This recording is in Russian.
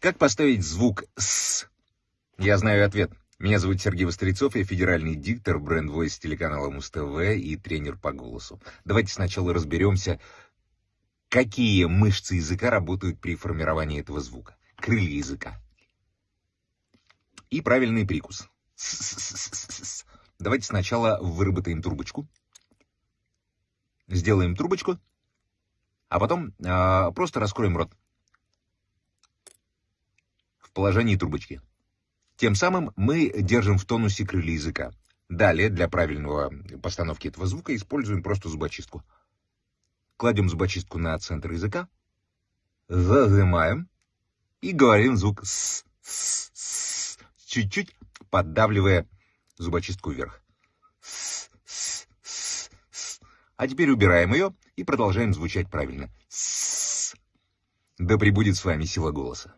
Как поставить звук «с»? Я знаю ответ. Меня зовут Сергей Вострецов, я федеральный диктор, бренд-войс телеканала Муз-ТВ и тренер по голосу. Давайте сначала разберемся, какие мышцы языка работают при формировании этого звука. Крылья языка. И правильный прикус. Давайте сначала выработаем трубочку. Сделаем трубочку, а потом э, просто раскроем рот положении трубочки. Тем самым мы держим в тонусе крылья языка. Далее, для правильного постановки этого звука, используем просто зубочистку. Кладем зубочистку на центр языка, зажимаем и говорим звук «с», «с», «с», чуть-чуть поддавливая зубочистку вверх. «С», «с», «с», «с». А теперь убираем ее и продолжаем звучать правильно. «С». Да пребудет с вами сила голоса.